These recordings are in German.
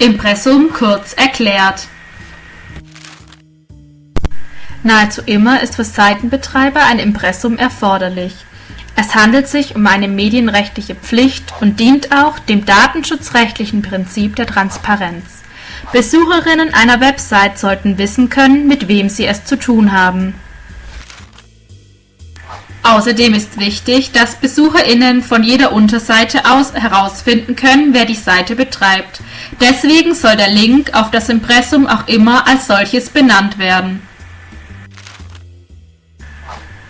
Impressum kurz erklärt. Nahezu immer ist für Seitenbetreiber ein Impressum erforderlich. Es handelt sich um eine medienrechtliche Pflicht und dient auch dem datenschutzrechtlichen Prinzip der Transparenz. Besucherinnen einer Website sollten wissen können, mit wem sie es zu tun haben. Außerdem ist wichtig, dass BesucherInnen von jeder Unterseite aus herausfinden können, wer die Seite betreibt. Deswegen soll der Link auf das Impressum auch immer als solches benannt werden.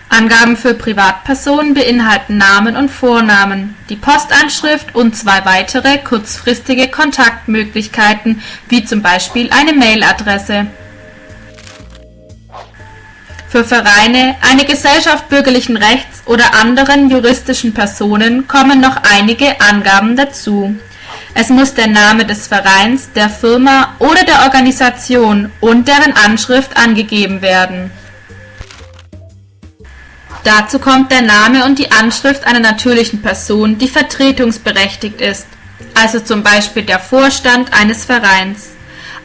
Angaben für Privatpersonen beinhalten Namen und Vornamen, die Postanschrift und zwei weitere kurzfristige Kontaktmöglichkeiten, wie zum Beispiel eine Mailadresse. Für Vereine, eine Gesellschaft bürgerlichen Rechts oder anderen juristischen Personen kommen noch einige Angaben dazu. Es muss der Name des Vereins, der Firma oder der Organisation und deren Anschrift angegeben werden. Dazu kommt der Name und die Anschrift einer natürlichen Person, die vertretungsberechtigt ist, also zum Beispiel der Vorstand eines Vereins.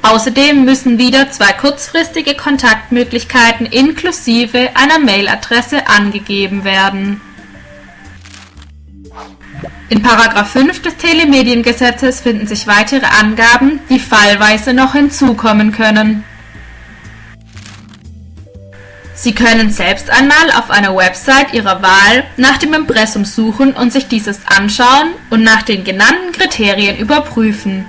Außerdem müssen wieder zwei kurzfristige Kontaktmöglichkeiten inklusive einer Mailadresse angegeben werden. In § 5 des Telemediengesetzes finden sich weitere Angaben, die fallweise noch hinzukommen können. Sie können selbst einmal auf einer Website Ihrer Wahl nach dem Impressum suchen und sich dieses anschauen und nach den genannten Kriterien überprüfen